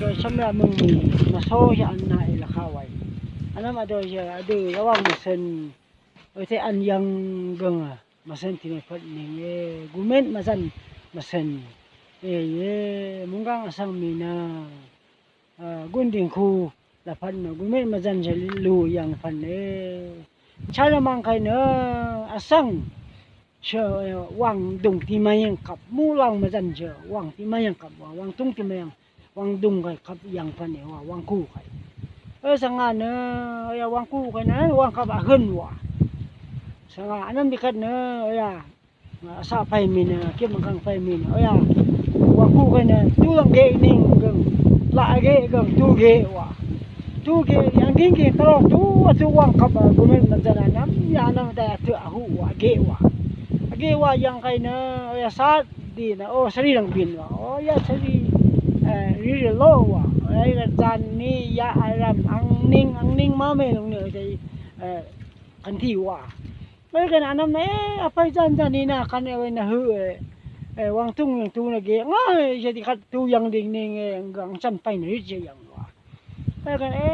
rồi xong ra mừng mà số cho anh này là khao vậy anh nói mà rồi giờ từ đó ông mà xin ở thế anh dân gần à mà xin thì mình phật mình gu mến mà dân mà xin ê muốn gắng là sang mình à quân đình khu là phần mà gu mến mà dân sẽ lùi rằng phần ê cha nó mang cái nữa à sang chờ wang dung ti mai yang kap mu lang majan je wang ti mai yang kap wang tung ti mai yang wang dung cái kap yang phan e wang khu cái ở sang anh nữa? Ya wang khu cái này wang cặp hơn wa sang an biết cái nữa ya sa pai min kiếm bằng kang pai min ya wang khu cái này tu lang ge nín gần. La ge gần. Tu ge wa tu ge yang kinh kinh tao tu. Tu wang kap ku men man jana nam ya nam da tu a ghế wa ge wa yang kai na, ya sa di na, o sari lang bin wa. O ya sari ri eh, lo wa. Ai ga jan ni, ya aram ang ning ang ning ma me long ne dai eh, eh, kan thi wa. Mấy cái anam ne apai jan jan ni na, kan này na hư wang tung yang tu na ge ngai di khat tu yang ding ning gang chan pai ni je yang wa. Cái cái e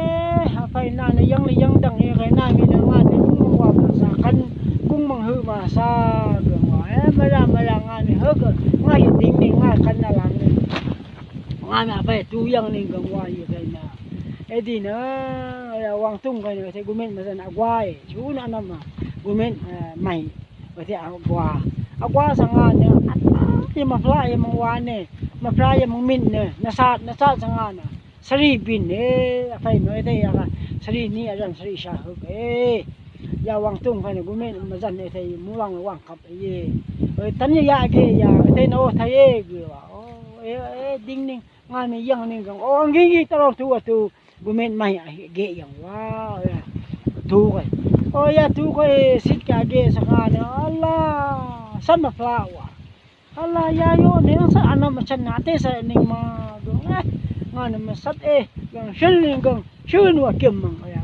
apai na na yang yang dang e cái na mi na ma ne wa sa, kan cung mang hư mà sa ge ma la nga ni hư ge ngai ding ning ngai kan na lang ni ngai ma phải tu yang ning gang wa ye cái na eh di na wang tung cái này thì gumen ma san agwai chu na nam ma gumen mai wa ti agwa agwa sanga ne ye ma fla ye mang wa ne ma fla ye mang min ne na sa na sa sanga na sari bin ne fai no te ya sari ni ajan sari sha hu e ya wang tung fa ne gumen ma jan ne te mu wang wang kap ye tan ye ya ge ya te thấy tha ye ge wa đinh đinh, e ding ning nga me yang gì gang o ngi thu taro tu tu gumen mai ge yang wa tu kai o ya thu cái sit cả ge sao ka ne Allah san mà fla quá Allah ya yo ne sa ana ma chan na te sa ning ma do eh nga nó ma sat e gang shil ning gang chun wa kim mang ya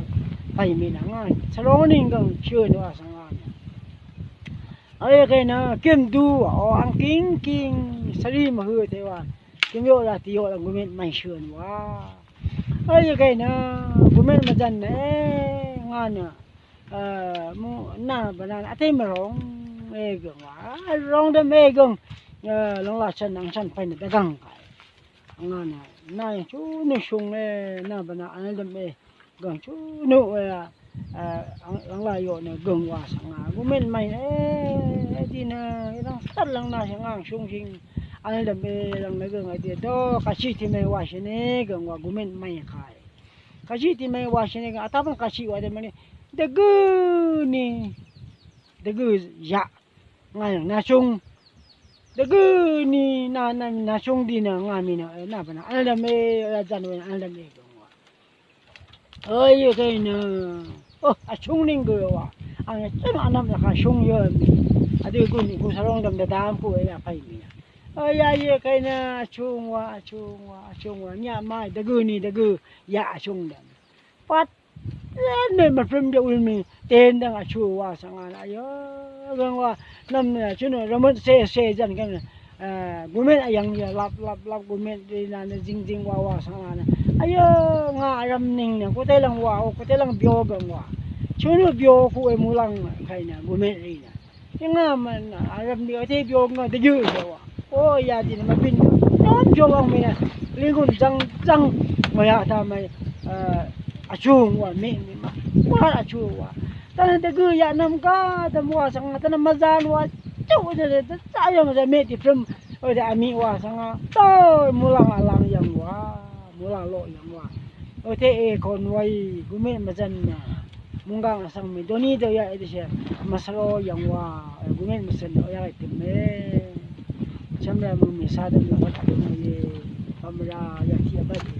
pai mi na nga sa ro ning gang ấy, cái nó kiếm du họ ăn kín kín sari mà hư thế mà. Kiếm vô là tí, họ là người mình mạnh sườn quá. Ấy, cái nó, người mình mà dần đấy ngon ờ, nhở à mu na bà na ăn mà rong mê gừng quá. Rong đấy mê gừng lòng ờ, là chân, ăn chân phải được găng cái ngon nhở nay chú nước sông này na bà na ăn đấy mê me gong chu nu e long la yo ne gong wa sang nga gu men mai e di na long sat lang na sang ang shung sing an de me lang ne gong ai de do ka chi ti me wa shi ne gong wa gu men mai kai ka chi ti me wa shi ne ga ta ban ka chi wa de me de gu ni de gu ya ngay na chung. De gu ni na na na chung di na nga mi na na ba na ala me la jan we ala me go wa ơi cái na ơ, a chung ning go wa anh ne anh em là ka chung yo à đi cùng gu ni gu sa rong dam da dam pu ya ơi ya cái na chung wa chung wa chung wa nhà mai de gu ni de gu dạ chung dam pat nên mà phim điệu mình. Tên đang là chùa wa sang anh ayo gang wa nam ne chuno ramon se cái này, kan gumen ayang ya lap lap lap gumen đi na cái jing jing wa wa sang anh ayo nga ram ning ne ko te lang wa o ko te lang bio gang wa chu chuno bio ku e mu lang khai na bu me ri na nga man aram ni te bio nga de yu wa o ya di na mabin nom jo lang me na li gun jang jang ma ya ta mai a chu wa me ni ma wa a chu wa ta de gu ya nam ka ta mu wa sang ta na ma zan wa chu de de sa yang ma me ti from o de ami wa sang to mulang lang yang wa mu lang lo yang wa ote e kon wai gume mazan na munga ngasang mi doni do ya ede she masalo yang wa gume mazan o ya ite me chamra mu mi sa de mi hota de ye pamra ya ti abadi